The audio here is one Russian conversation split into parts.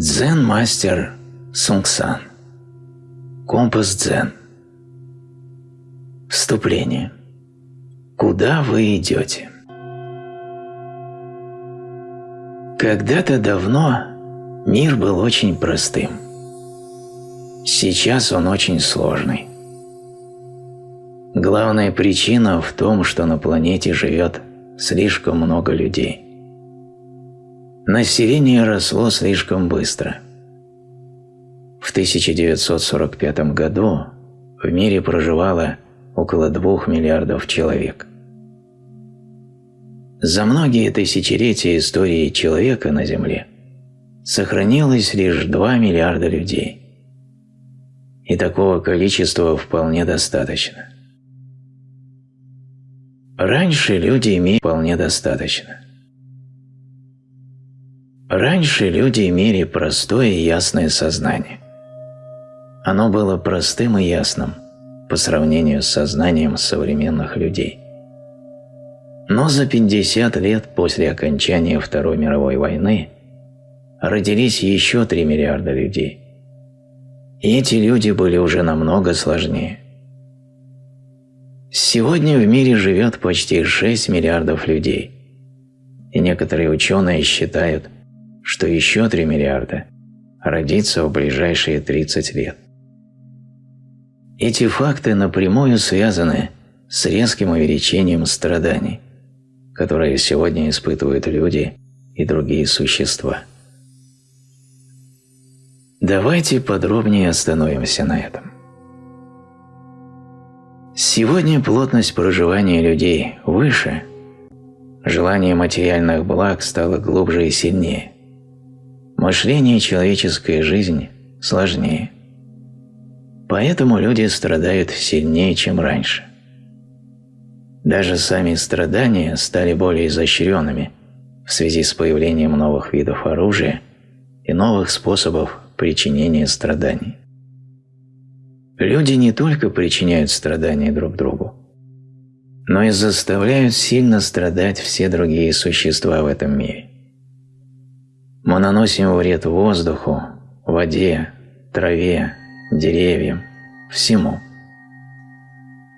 Дзен-мастер Сунгсан. Компас дзен. Вступление. Куда вы идете? Когда-то давно мир был очень простым. Сейчас он очень сложный. Главная причина в том, что на планете живет слишком много людей. Население росло слишком быстро. В 1945 году в мире проживало около 2 миллиардов человек. За многие тысячелетия истории человека на Земле сохранилось лишь 2 миллиарда людей. И такого количества вполне достаточно. Раньше люди имели вполне достаточно. Раньше люди имели простое и ясное сознание. Оно было простым и ясным по сравнению с сознанием современных людей. Но за 50 лет после окончания Второй мировой войны родились еще 3 миллиарда людей. И эти люди были уже намного сложнее – Сегодня в мире живет почти 6 миллиардов людей, и некоторые ученые считают, что еще 3 миллиарда родится в ближайшие 30 лет. Эти факты напрямую связаны с резким увеличением страданий, которые сегодня испытывают люди и другие существа. Давайте подробнее остановимся на этом. Сегодня плотность проживания людей выше, желание материальных благ стало глубже и сильнее, мышление человеческая жизнь сложнее. Поэтому люди страдают сильнее, чем раньше. Даже сами страдания стали более изощренными в связи с появлением новых видов оружия и новых способов причинения страданий. Люди не только причиняют страдания друг другу, но и заставляют сильно страдать все другие существа в этом мире. Мы наносим вред воздуху, воде, траве, деревьям, всему.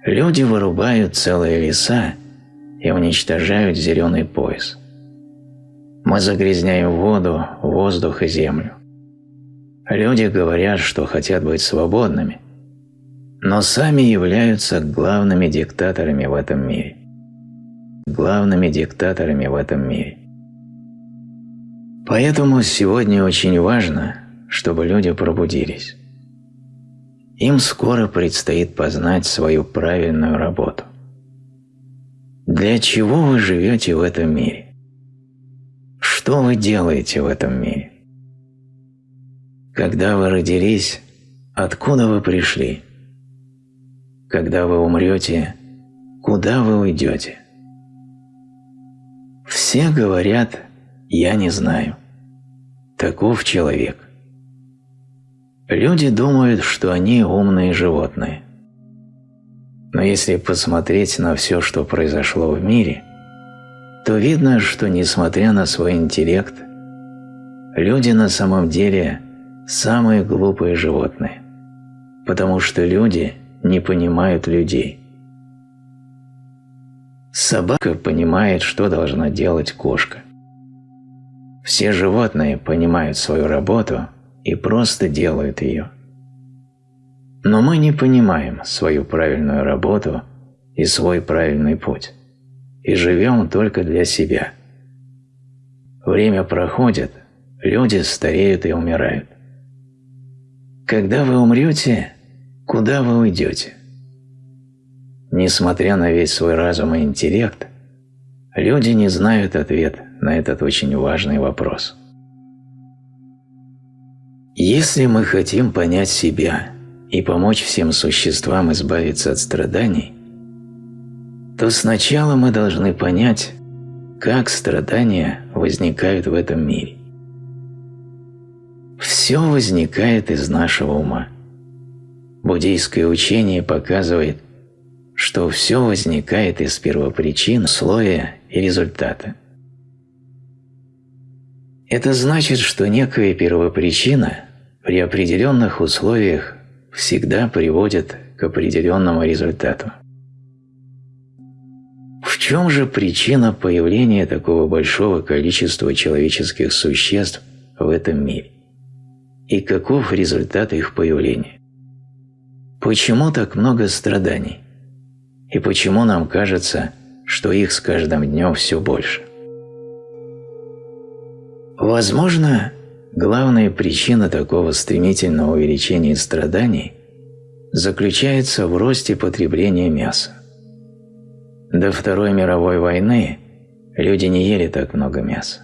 Люди вырубают целые леса и уничтожают зеленый пояс. Мы загрязняем воду, воздух и землю. Люди говорят, что хотят быть свободными, но сами являются главными диктаторами в этом мире. Главными диктаторами в этом мире. Поэтому сегодня очень важно, чтобы люди пробудились. Им скоро предстоит познать свою правильную работу. Для чего вы живете в этом мире? Что вы делаете в этом мире? Когда вы родились, откуда вы пришли? когда вы умрете, куда вы уйдете? Все говорят «я не знаю». Таков человек. Люди думают, что они умные животные. Но если посмотреть на все, что произошло в мире, то видно, что несмотря на свой интеллект, люди на самом деле самые глупые животные, потому что люди не понимают людей. Собака понимает, что должна делать кошка. Все животные понимают свою работу и просто делают ее. Но мы не понимаем свою правильную работу и свой правильный путь, и живем только для себя. Время проходит, люди стареют и умирают. Когда вы умрете, Куда вы уйдете? Несмотря на весь свой разум и интеллект, люди не знают ответ на этот очень важный вопрос. Если мы хотим понять себя и помочь всем существам избавиться от страданий, то сначала мы должны понять, как страдания возникают в этом мире. Все возникает из нашего ума. Буддийское учение показывает, что все возникает из первопричин, слоя и результата. Это значит, что некая первопричина при определенных условиях всегда приводит к определенному результату. В чем же причина появления такого большого количества человеческих существ в этом мире? И каков результат их появления? Почему так много страданий? И почему нам кажется, что их с каждым днем все больше? Возможно, главная причина такого стремительного увеличения страданий заключается в росте потребления мяса. До Второй мировой войны люди не ели так много мяса.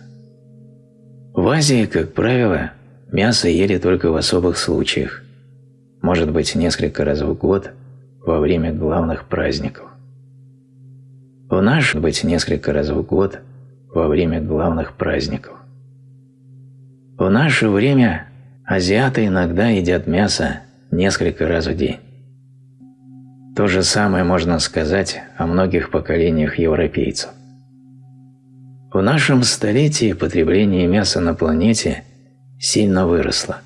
В Азии, как правило, мясо ели только в особых случаях, может быть несколько раз в год во время главных праздников. В наш быть несколько раз в год во время главных праздников. В наше время азиаты иногда едят мясо несколько раз в день. То же самое можно сказать о многих поколениях европейцев. В нашем столетии потребление мяса на планете сильно выросло.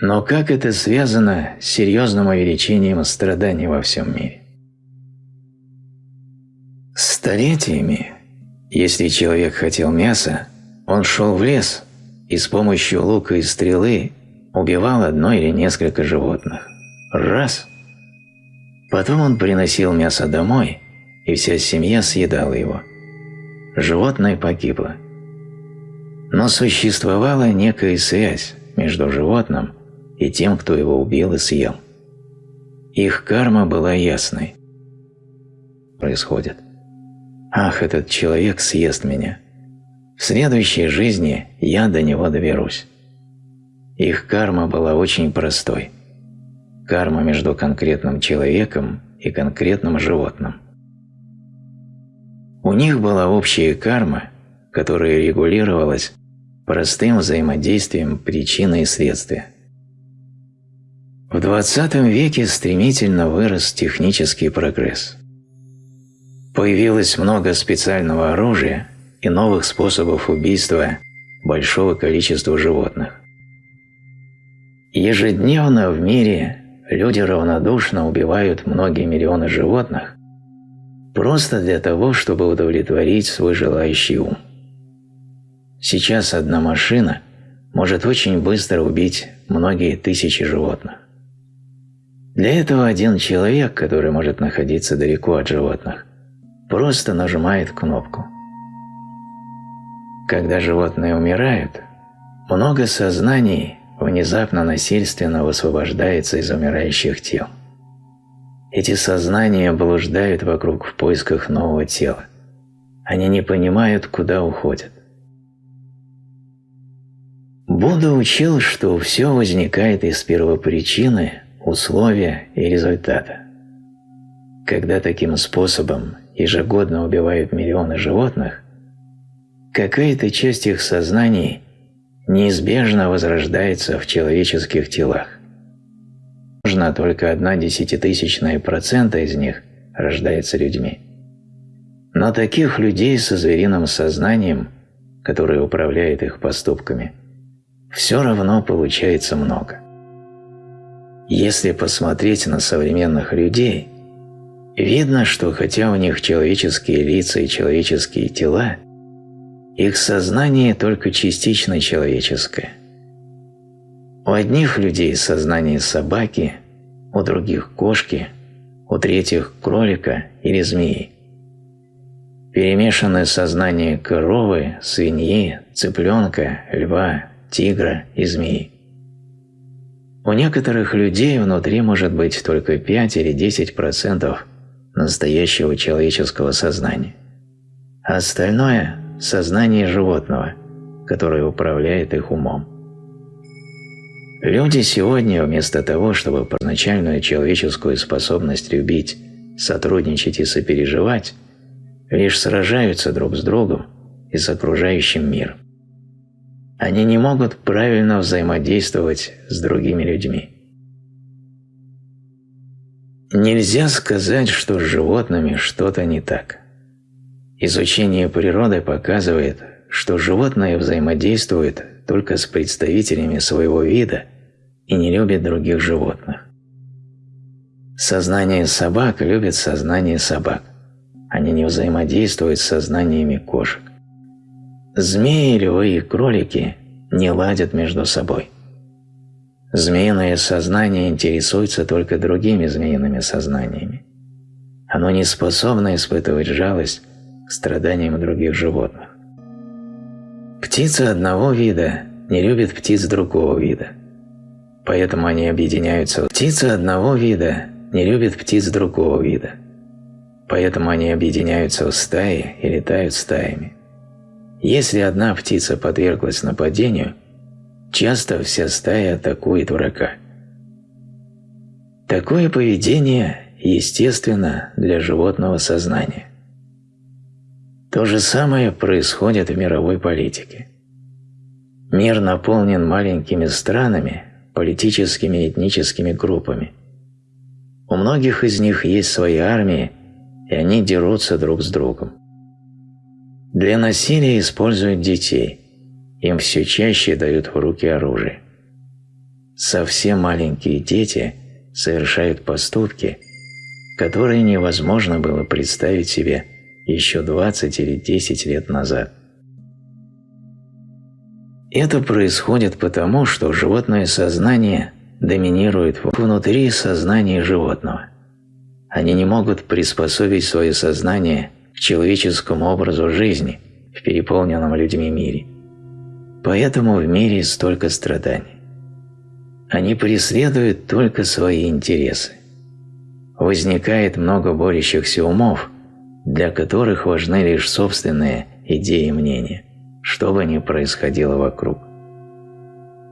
Но как это связано с серьезным увеличением страданий во всем мире? Столетиями, если человек хотел мяса, он шел в лес и с помощью лука и стрелы убивал одно или несколько животных. Раз. Потом он приносил мясо домой, и вся семья съедала его. Животное погибло. Но существовала некая связь между животным и тем, кто его убил и съел. Их карма была ясной. Происходит. Ах, этот человек съест меня. В следующей жизни я до него доберусь. Их карма была очень простой – карма между конкретным человеком и конкретным животным. У них была общая карма, которая регулировалась простым взаимодействием причины и следствия. В 20 веке стремительно вырос технический прогресс. Появилось много специального оружия и новых способов убийства большого количества животных. Ежедневно в мире люди равнодушно убивают многие миллионы животных просто для того, чтобы удовлетворить свой желающий ум. Сейчас одна машина может очень быстро убить многие тысячи животных. Для этого один человек, который может находиться далеко от животных, просто нажимает кнопку. Когда животные умирают, много сознаний внезапно насильственно высвобождается из умирающих тел. Эти сознания блуждают вокруг в поисках нового тела. Они не понимают, куда уходят. Будда учил, что все возникает из первопричины, условия и результата. Когда таким способом ежегодно убивают миллионы животных, какая-то часть их сознаний неизбежно возрождается в человеческих телах. Можно только одна десятитысячная процента из них рождается людьми. Но таких людей со звериным сознанием, которое управляет их поступками, все равно получается много. Если посмотреть на современных людей, видно, что хотя у них человеческие лица и человеческие тела, их сознание только частично человеческое. У одних людей сознание собаки, у других – кошки, у третьих – кролика или змеи. Перемешанное сознание коровы, свиньи, цыпленка, льва, тигра и змеи. У некоторых людей внутри может быть только 5 или 10% настоящего человеческого сознания, остальное сознание животного, которое управляет их умом. Люди сегодня вместо того, чтобы первоначальную человеческую способность любить, сотрудничать и сопереживать, лишь сражаются друг с другом и с окружающим миром. Они не могут правильно взаимодействовать с другими людьми. Нельзя сказать, что с животными что-то не так. Изучение природы показывает, что животное взаимодействует только с представителями своего вида и не любит других животных. Сознание собак любит сознание собак. Они не взаимодействуют с сознаниями кошек. Змеи, львы и кролики не ладят между собой. Змеиное сознание интересуется только другими змеиными сознаниями. Оно не способно испытывать жалость к страданиям других животных. Птицы одного вида не любят птиц другого вида, поэтому они объединяются. Птицы одного вида не любят птиц другого вида, поэтому они объединяются в стаи и летают стаями. Если одна птица подверглась нападению, часто вся стая атакует врага. Такое поведение естественно для животного сознания. То же самое происходит в мировой политике. Мир наполнен маленькими странами, политическими и этническими группами. У многих из них есть свои армии, и они дерутся друг с другом. Для насилия используют детей, им все чаще дают в руки оружие. Совсем маленькие дети совершают поступки, которые невозможно было представить себе еще 20 или 10 лет назад. Это происходит потому, что животное сознание доминирует внутри сознания животного. Они не могут приспособить свое сознание к человеческому образу жизни в переполненном людьми мире. Поэтому в мире столько страданий. Они преследуют только свои интересы возникает много борющихся умов, для которых важны лишь собственные идеи и мнения, что бы ни происходило вокруг.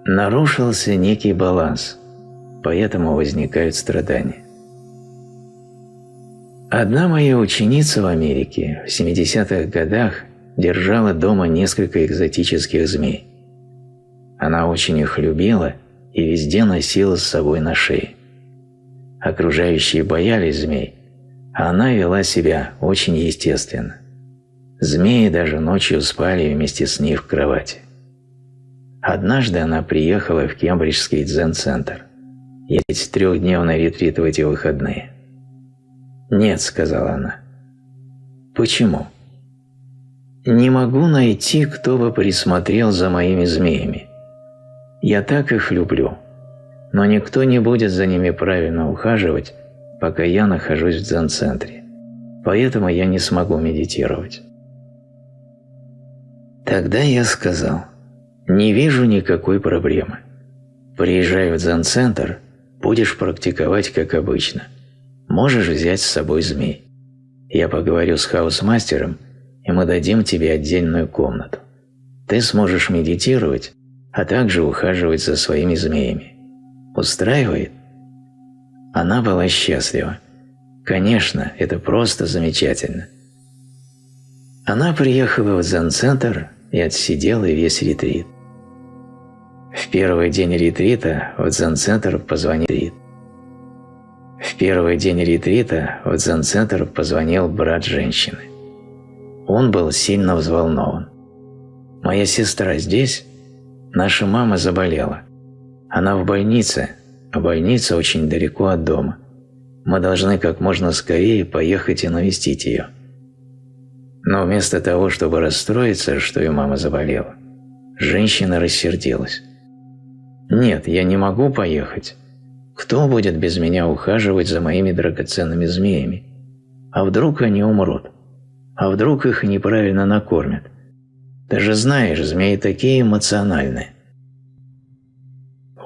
Нарушился некий баланс, поэтому возникают страдания. Одна моя ученица в Америке в 70-х годах держала дома несколько экзотических змей. Она очень их любила и везде носила с собой на шее. Окружающие боялись змей, она вела себя очень естественно. Змеи даже ночью спали вместе с ней в кровати. Однажды она приехала в Кембриджский дзен-центр. Есть трехдневный ретрит в эти выходные. «Нет», — сказала она. «Почему?» «Не могу найти, кто бы присмотрел за моими змеями. Я так их люблю но никто не будет за ними правильно ухаживать, пока я нахожусь в дзен-центре. Поэтому я не смогу медитировать. Тогда я сказал, не вижу никакой проблемы. Приезжай в дзен-центр, будешь практиковать как обычно. Можешь взять с собой змей. Я поговорю с хаус-мастером, и мы дадим тебе отдельную комнату. Ты сможешь медитировать, а также ухаживать за своими змеями. Устраивает? Она была счастлива. Конечно, это просто замечательно. Она приехала в дзен-центр и отсидела весь ретрит. В первый день ретрита в дзен-центр позвонил В первый день ретрита в дзен-центр позвонил брат женщины. Он был сильно взволнован. «Моя сестра здесь? Наша мама заболела. Она в больнице, а больница очень далеко от дома. Мы должны как можно скорее поехать и навестить ее. Но вместо того, чтобы расстроиться, что ее мама заболела, женщина рассердилась. «Нет, я не могу поехать. Кто будет без меня ухаживать за моими драгоценными змеями? А вдруг они умрут? А вдруг их неправильно накормят? Ты же знаешь, змеи такие эмоциональные.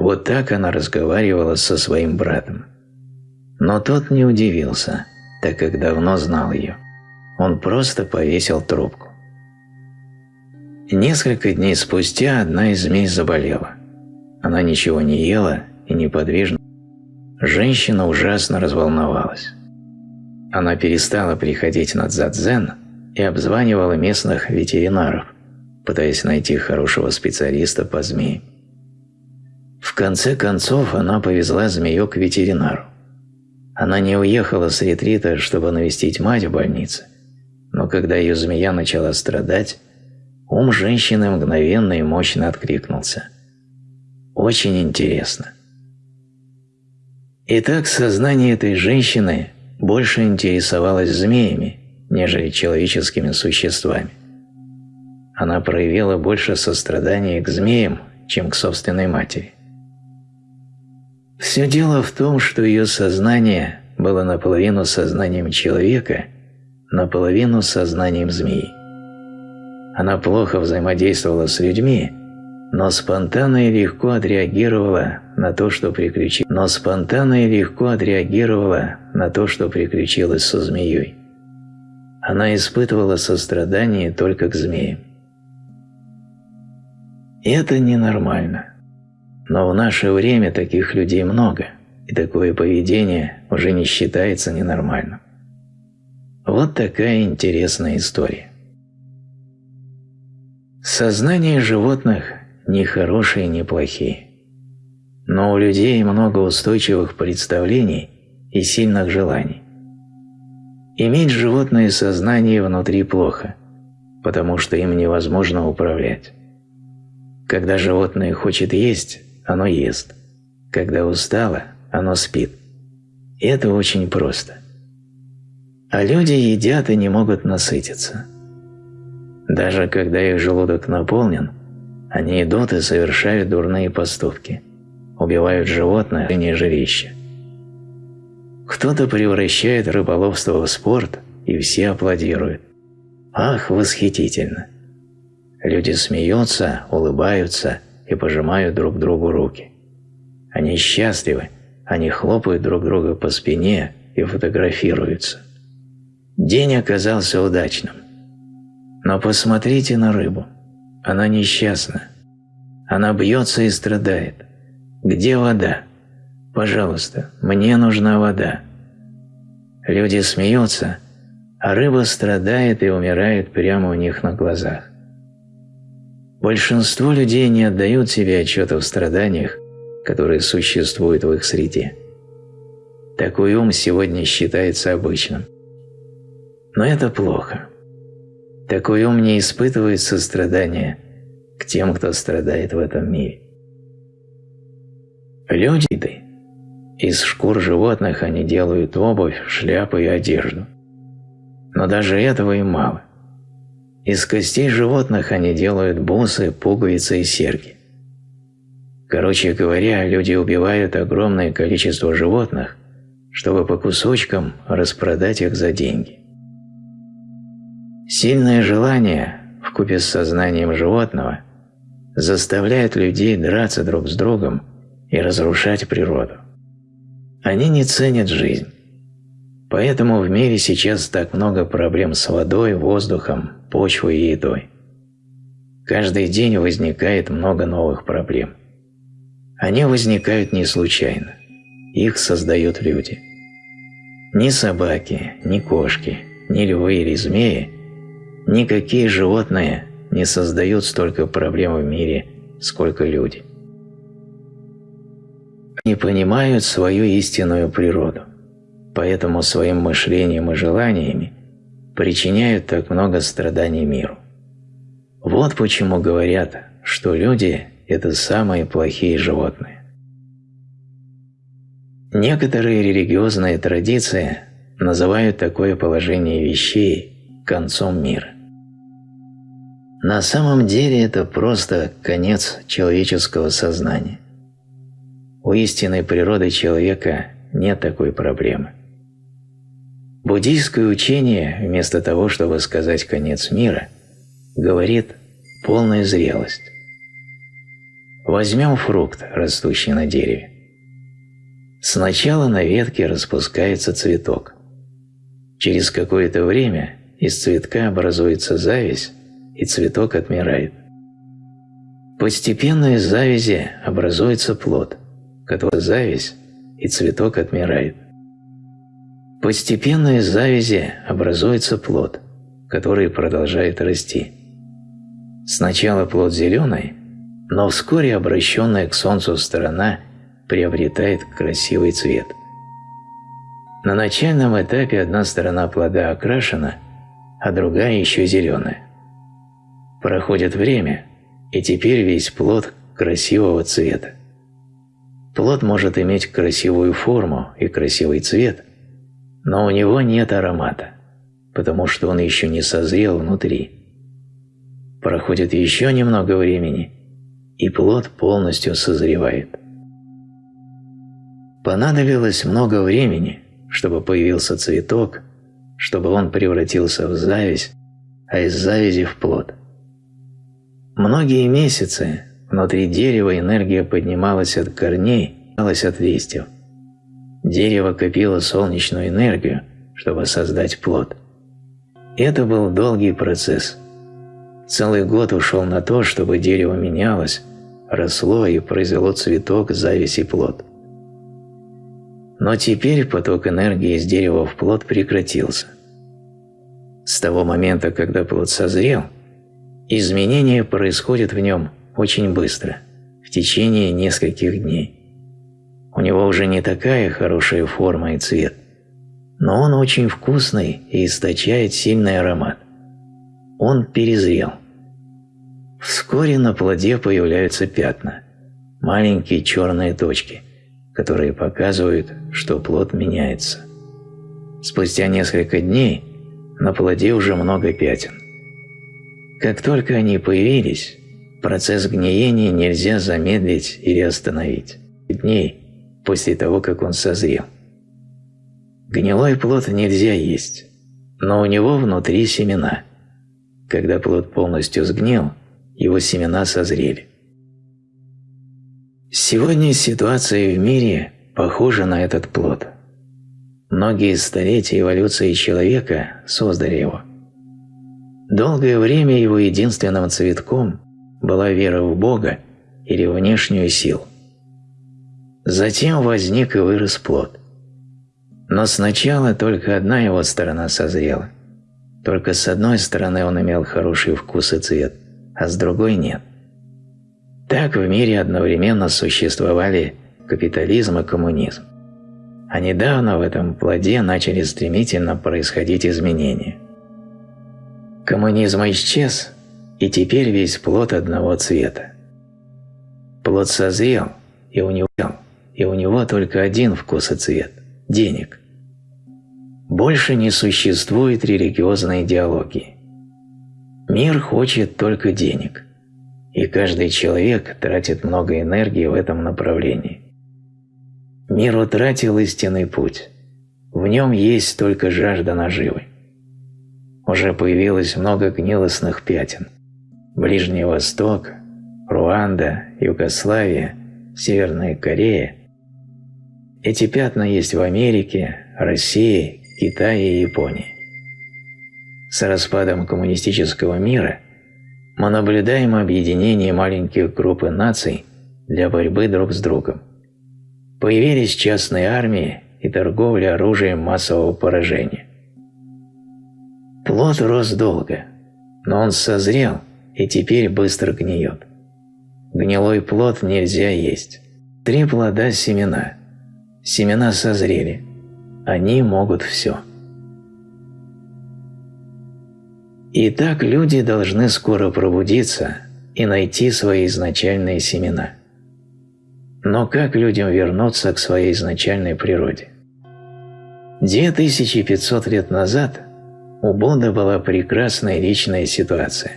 Вот так она разговаривала со своим братом. Но тот не удивился, так как давно знал ее. Он просто повесил трубку. Несколько дней спустя одна из змей заболела. Она ничего не ела и неподвижно. Женщина ужасно разволновалась. Она перестала приходить на дзадзен и обзванивала местных ветеринаров, пытаясь найти хорошего специалиста по змеям. В конце концов она повезла змею к ветеринару. Она не уехала с ретрита, чтобы навестить мать в больнице, но когда ее змея начала страдать, ум женщины мгновенно и мощно откликнулся. Очень интересно. Итак, сознание этой женщины больше интересовалось змеями, нежели человеческими существами. Она проявила больше сострадания к змеям, чем к собственной матери. Все дело в том, что ее сознание было наполовину сознанием человека, наполовину сознанием змеи. Она плохо взаимодействовала с людьми, но спонтанно и легко отреагировала на то, что приключилось, но спонтанно и легко отреагировала на то, что приключилось со змеей. Она испытывала сострадание только к змеям. это ненормально. Но в наше время таких людей много, и такое поведение уже не считается ненормальным. Вот такая интересная история. Сознание животных не хорошие, не плохие. Но у людей много устойчивых представлений и сильных желаний. Иметь животное сознание внутри плохо, потому что им невозможно управлять. Когда животное хочет есть, оно ест. Когда устало, оно спит. И это очень просто. А люди едят и не могут насытиться. Даже когда их желудок наполнен, они идут и совершают дурные поступки, убивают животное, а не жилище. Кто-то превращает рыболовство в спорт, и все аплодируют. Ах, восхитительно! Люди смеются, улыбаются и пожимают друг другу руки. Они счастливы, они хлопают друг друга по спине и фотографируются. День оказался удачным. Но посмотрите на рыбу. Она несчастна. Она бьется и страдает. Где вода? Пожалуйста, мне нужна вода. Люди смеются, а рыба страдает и умирает прямо у них на глазах. Большинство людей не отдают себе отчета в страданиях, которые существуют в их среде. Такой ум сегодня считается обычным. Но это плохо. Такой ум не испытывает сострадания к тем, кто страдает в этом мире. Люди из шкур животных они делают обувь, шляпы и одежду. Но даже этого им мало. Из костей животных они делают бусы, пуговицы и серьги. Короче говоря, люди убивают огромное количество животных, чтобы по кусочкам распродать их за деньги. Сильное желание, вкупе с сознанием животного, заставляет людей драться друг с другом и разрушать природу. Они не ценят жизнь. Поэтому в мире сейчас так много проблем с водой, воздухом, почвой и едой. Каждый день возникает много новых проблем. Они возникают не случайно. Их создают люди. Ни собаки, ни кошки, ни львы или змеи, никакие животные не создают столько проблем в мире, сколько люди. Не понимают свою истинную природу поэтому своим мышлением и желаниями причиняют так много страданий миру. Вот почему говорят, что люди – это самые плохие животные. Некоторые религиозные традиции называют такое положение вещей концом мира. На самом деле это просто конец человеческого сознания. У истинной природы человека нет такой проблемы. Буддийское учение, вместо того, чтобы сказать «конец мира», говорит «полная зрелость». Возьмем фрукт, растущий на дереве. Сначала на ветке распускается цветок. Через какое-то время из цветка образуется зависть, и цветок отмирает. Постепенно из завязи образуется плод, который зависть, и цветок отмирает. Постепенно из завязи образуется плод, который продолжает расти. Сначала плод зеленый, но вскоре обращенная к солнцу сторона приобретает красивый цвет. На начальном этапе одна сторона плода окрашена, а другая еще зеленая. Проходит время, и теперь весь плод красивого цвета. Плод может иметь красивую форму и красивый цвет, но у него нет аромата, потому что он еще не созрел внутри. Проходит еще немного времени, и плод полностью созревает. Понадобилось много времени, чтобы появился цветок, чтобы он превратился в зависть, а из завязи в плод. Многие месяцы внутри дерева энергия поднималась от корней, поднималась от листьев. Дерево копило солнечную энергию, чтобы создать плод. Это был долгий процесс. Целый год ушел на то, чтобы дерево менялось, росло и произвело цветок, зависть и плод. Но теперь поток энергии из дерева в плод прекратился. С того момента, когда плод созрел, изменения происходят в нем очень быстро, в течение нескольких дней. У него уже не такая хорошая форма и цвет, но он очень вкусный и источает сильный аромат. Он перезрел. Вскоре на плоде появляются пятна, маленькие черные точки – которые показывают, что плод меняется. Спустя несколько дней на плоде уже много пятен. Как только они появились, процесс гниения нельзя замедлить или остановить. Дней после того, как он созрел. Гнилой плод нельзя есть, но у него внутри семена. Когда плод полностью сгнил, его семена созрели. Сегодня ситуация в мире похожа на этот плод. Многие столетия эволюции человека создали его. Долгое время его единственным цветком была вера в Бога или внешнюю силу. Затем возник и вырос плод. Но сначала только одна его сторона созрела. Только с одной стороны он имел хороший вкус и цвет, а с другой нет. Так в мире одновременно существовали капитализм и коммунизм. А недавно в этом плоде начали стремительно происходить изменения. Коммунизм исчез, и теперь весь плод одного цвета. Плод созрел, и у него, и у него только один вкус и цвет – денег. Больше не существует религиозной идеологии. Мир хочет только денег – и каждый человек тратит много энергии в этом направлении. Мир утратил истинный путь. В нем есть только жажда наживы. Уже появилось много гнилостных пятен. Ближний Восток, Руанда, Югославия, Северная Корея. Эти пятна есть в Америке, России, Китае и Японии. С распадом коммунистического мира – мы наблюдаем объединение маленьких групп наций для борьбы друг с другом. Появились частные армии и торговля оружием массового поражения. Плод рос долго, но он созрел и теперь быстро гниет. Гнилой плод нельзя есть. Три плода – семена. Семена созрели. Они могут все. Итак, люди должны скоро пробудиться и найти свои изначальные семена. Но как людям вернуться к своей изначальной природе? 2500 лет назад у Будды была прекрасная личная ситуация.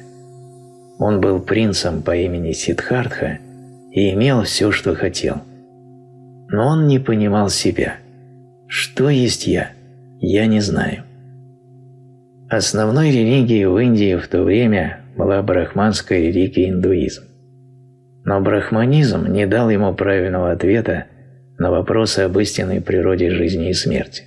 Он был принцем по имени Сиддхартха и имел все, что хотел. Но он не понимал себя. Что есть я? Я не знаю. Основной религией в Индии в то время была брахманская религия индуизм. Но брахманизм не дал ему правильного ответа на вопросы об истинной природе жизни и смерти.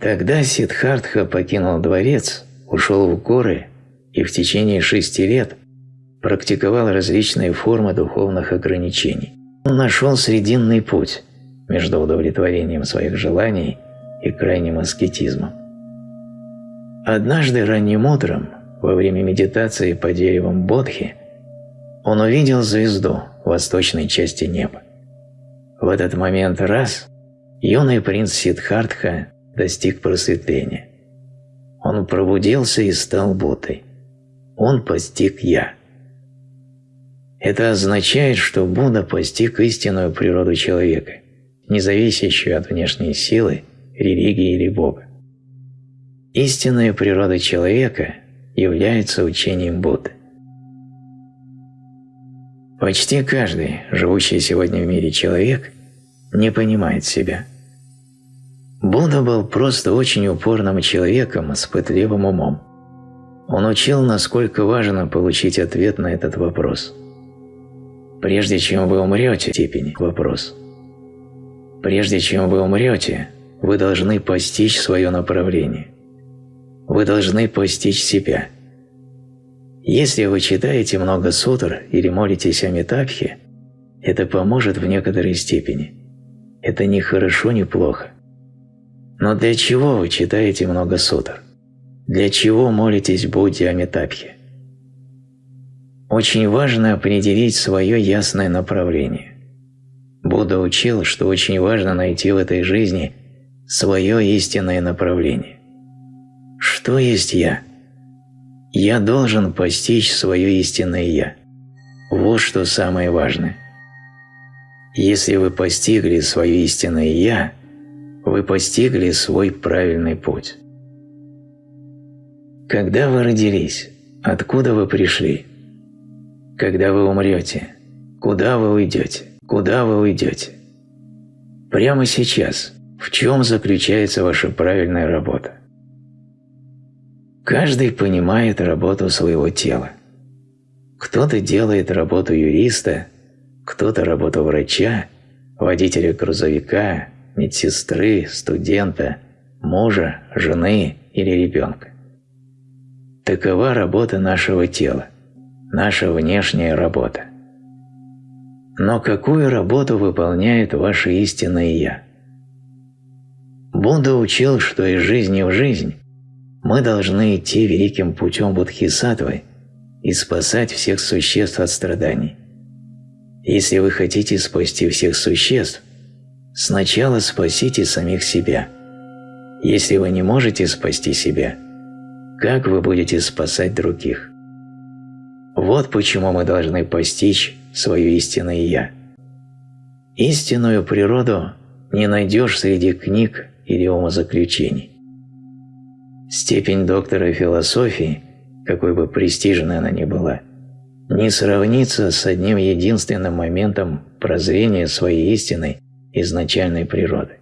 Тогда Сиддхартха покинул дворец, ушел в горы и в течение шести лет практиковал различные формы духовных ограничений. Он нашел срединный путь между удовлетворением своих желаний и крайним аскетизмом. Однажды ранним утром, во время медитации по деревам Бодхи, он увидел звезду в восточной части неба. В этот момент раз юный принц Сиддхартха достиг просветления. Он пробудился и стал Буддой. он постиг «я». Это означает, что Будда постиг истинную природу человека, не зависящую от внешней силы, религии или Бога. Истинная природа человека является учением Будды. Почти каждый, живущий сегодня в мире человек, не понимает себя. Будда был просто очень упорным человеком с пытливым умом. Он учил, насколько важно получить ответ на этот вопрос – Прежде чем вы умрете, степень вопрос. Прежде чем вы умрете, вы должны постичь свое направление. Вы должны постичь себя. Если вы читаете много сутр или молитесь о метапхе, это поможет в некоторой степени. Это не хорошо, не плохо. Но для чего вы читаете много сутр? Для чего молитесь Будде о метапхе? Очень важно определить свое ясное направление. Будда учил, что очень важно найти в этой жизни свое истинное направление. Что есть «я»? Я должен постичь свое истинное «я». Вот что самое важное. Если вы постигли свое истинное «я», вы постигли свой правильный путь. Когда вы родились, откуда вы пришли – когда вы умрете, куда вы уйдете, куда вы уйдете. Прямо сейчас, в чем заключается ваша правильная работа? Каждый понимает работу своего тела. Кто-то делает работу юриста, кто-то работу врача, водителя грузовика, медсестры, студента, мужа, жены или ребенка. Такова работа нашего тела наша внешняя работа. Но какую работу выполняет ваше истинное «Я»? Будда учил, что из жизни в жизнь мы должны идти великим путем Будхисаттвы и спасать всех существ от страданий. Если вы хотите спасти всех существ, сначала спасите самих себя. Если вы не можете спасти себя, как вы будете спасать других? Вот почему мы должны постичь свое истинное «Я». Истинную природу не найдешь среди книг или умозаключений. Степень доктора философии, какой бы престижной она ни была, не сравнится с одним единственным моментом прозрения своей истинной изначальной природы.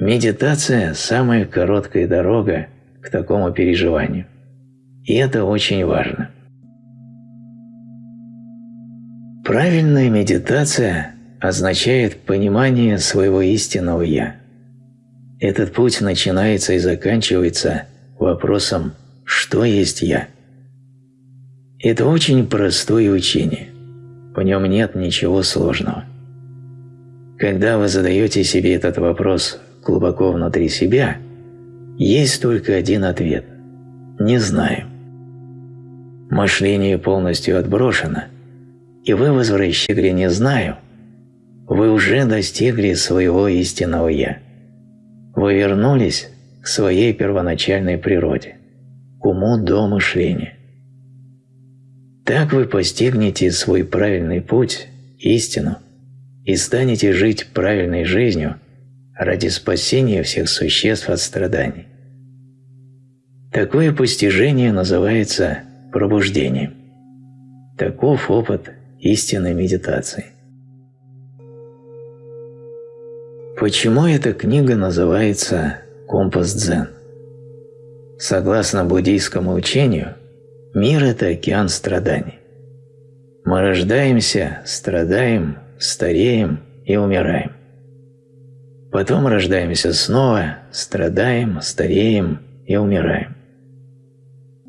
Медитация – самая короткая дорога к такому переживанию. И это очень важно. Правильная медитация означает понимание своего истинного «я». Этот путь начинается и заканчивается вопросом «что есть я?». Это очень простое учение, в нем нет ничего сложного. Когда вы задаете себе этот вопрос глубоко внутри себя, есть только один ответ – «не знаю». Мышление полностью отброшено – и вы возвращали «не знаю», вы уже достигли своего истинного «я». Вы вернулись к своей первоначальной природе, к уму до мышления. Так вы постигнете свой правильный путь, истину, и станете жить правильной жизнью ради спасения всех существ от страданий. Такое постижение называется пробуждением. Таков опыт истинной медитации. Почему эта книга называется «Компас Дзен»? Согласно буддийскому учению, мир – это океан страданий. Мы рождаемся, страдаем, стареем и умираем. Потом рождаемся снова, страдаем, стареем и умираем.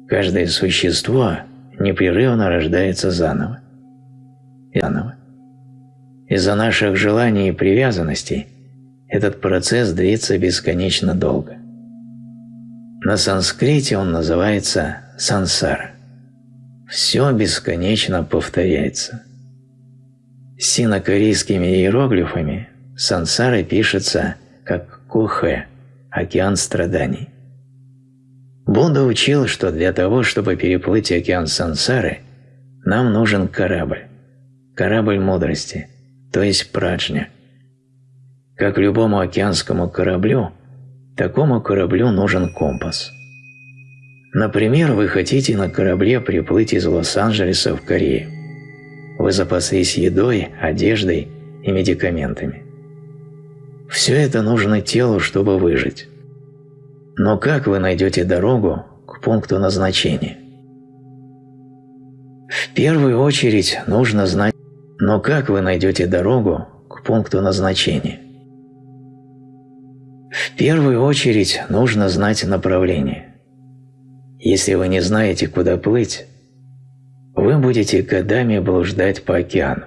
Каждое существо непрерывно рождается заново. Из-за наших желаний и привязанностей этот процесс длится бесконечно долго. На санскрите он называется сансара. Все бесконечно повторяется. Синокорейскими иероглифами сансара пишется как кухе – океан страданий. Будда учил, что для того, чтобы переплыть океан сансары, нам нужен корабль, корабль мудрости, то есть праджня. Как любому океанскому кораблю, такому кораблю нужен компас. Например, вы хотите на корабле приплыть из Лос-Анджелеса в Корею. Вы запаслись едой, одеждой и медикаментами. Все это нужно телу, чтобы выжить. Но как вы найдете дорогу к пункту назначения? В первую очередь нужно знать, но как вы найдете дорогу к пункту назначения? В первую очередь нужно знать направление. Если вы не знаете, куда плыть, вы будете годами блуждать по океану.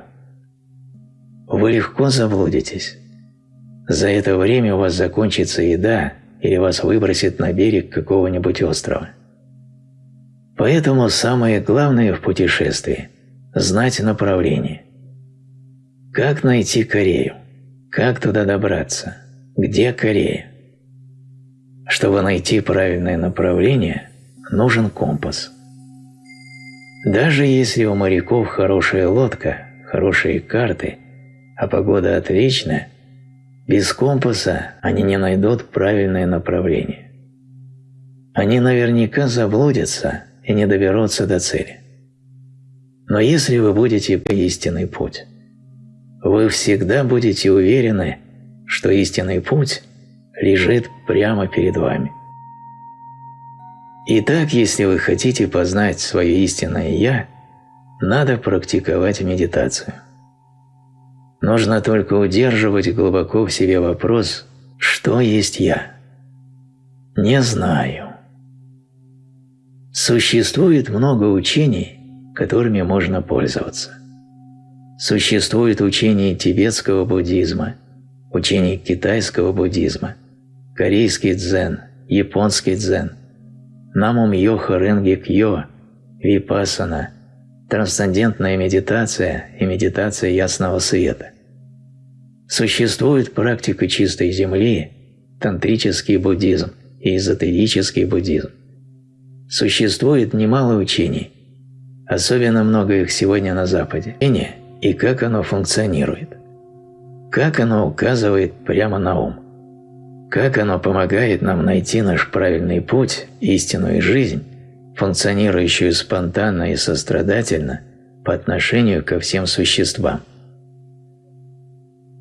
Вы легко заблудитесь. За это время у вас закончится еда или вас выбросит на берег какого-нибудь острова. Поэтому самое главное в путешествии – знать направление. Как найти Корею? Как туда добраться? Где Корея? Чтобы найти правильное направление, нужен компас. Даже если у моряков хорошая лодка, хорошие карты, а погода отличная, без компаса они не найдут правильное направление. Они наверняка заблудятся и не доберутся до цели. Но если вы будете по истинный путь, вы всегда будете уверены, что истинный путь лежит прямо перед вами. Итак, если вы хотите познать свое истинное «Я», надо практиковать медитацию. Нужно только удерживать глубоко в себе вопрос «Что есть я?» Не знаю. Существует много учений, которыми можно пользоваться. Существует учение тибетского буддизма, учение китайского буддизма, корейский дзен, японский дзен, намум йоха ренги кьо, випасана, трансцендентная медитация и медитация ясного света. Существует практика чистой земли, тантрический буддизм и эзотерический буддизм. Существует немало учений, особенно много их сегодня на Западе, и как оно функционирует. Как оно указывает прямо на ум. Как оно помогает нам найти наш правильный путь, истинную жизнь, функционирующую спонтанно и сострадательно по отношению ко всем существам.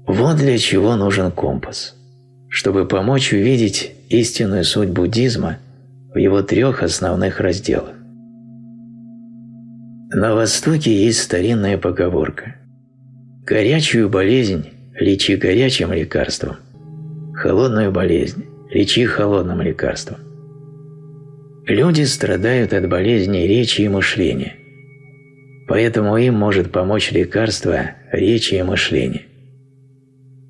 Вот для чего нужен компас, чтобы помочь увидеть истинную суть буддизма в его трех основных разделах. На Востоке есть старинная поговорка «Горячую болезнь лечи горячим лекарством, холодную болезнь лечи холодным лекарством». Люди страдают от болезней речи и мышления, поэтому им может помочь лекарство речи и мышления.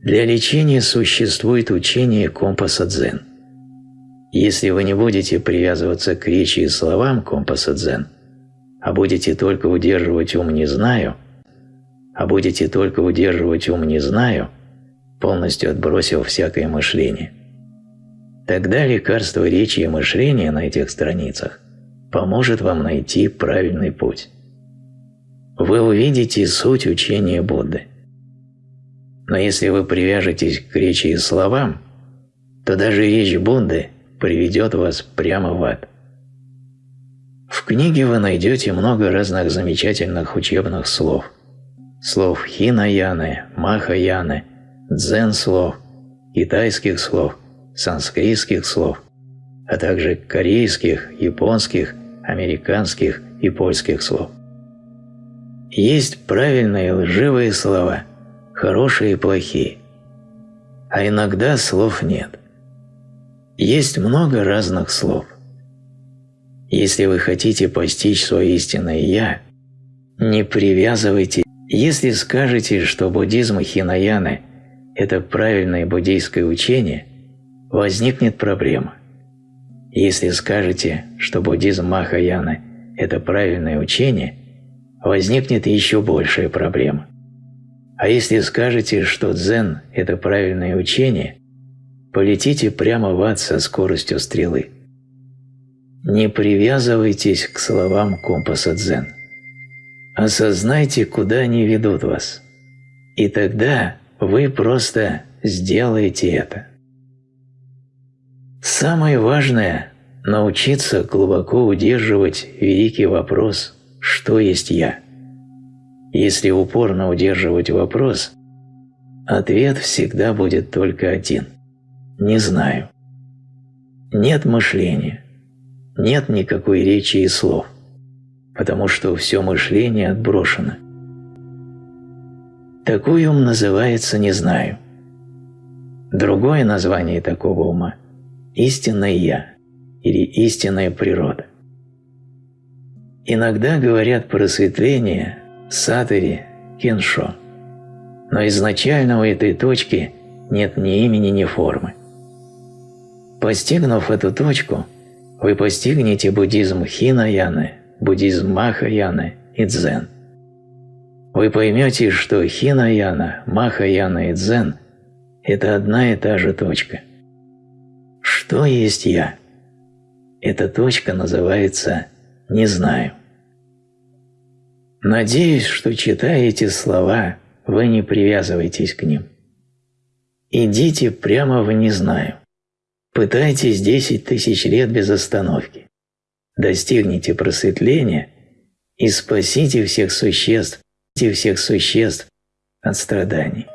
Для лечения существует учение компаса дзен. Если вы не будете привязываться к речи и словам компаса дзен, а будете только удерживать ум «не знаю», а будете только удерживать ум «не знаю», полностью отбросив всякое мышление, тогда лекарство речи и мышления на этих страницах поможет вам найти правильный путь. Вы увидите суть учения Будды. Но если вы привяжетесь к речи и словам, то даже речь Будды приведет вас прямо в ад. В книге вы найдете много разных замечательных учебных слов. Слов хинаяны, махаяны, дзен-слов, китайских слов, санскритских слов, а также корейских, японских, американских и польских слов. Есть правильные и лживые слова – хорошие и плохие. А иногда слов нет. Есть много разных слов. Если вы хотите постичь свое истинное «Я», не привязывайте. Если скажете, что буддизм Хинаяны – это правильное буддийское учение, возникнет проблема. Если скажете, что буддизм Махаяны – это правильное учение, возникнет еще большая проблема. А если скажете, что дзен – это правильное учение, полетите прямо в ад со скоростью стрелы. Не привязывайтесь к словам компаса дзен. Осознайте, куда они ведут вас. И тогда вы просто сделаете это. Самое важное – научиться глубоко удерживать великий вопрос «Что есть я?». Если упорно удерживать вопрос, ответ всегда будет только один – «Не знаю». Нет мышления, нет никакой речи и слов, потому что все мышление отброшено. Такой ум называется «не знаю». Другое название такого ума – истинное «я» или истинная природа. Иногда говорят просветление, сатори, кеншо, но изначально у этой точки нет ни имени, ни формы. Постигнув эту точку, вы постигнете буддизм Хинаяны, буддизм Махаяны и Дзен. Вы поймете, что Хинаяна, Махаяна и Дзен – это одна и та же точка. Что есть Я? Эта точка называется «не знаю». Надеюсь, что читая эти слова, вы не привязываетесь к ним. Идите прямо в «не знаю». Пытайтесь десять тысяч лет без остановки. Достигните просветления и спасите всех существ, всех существ от страданий.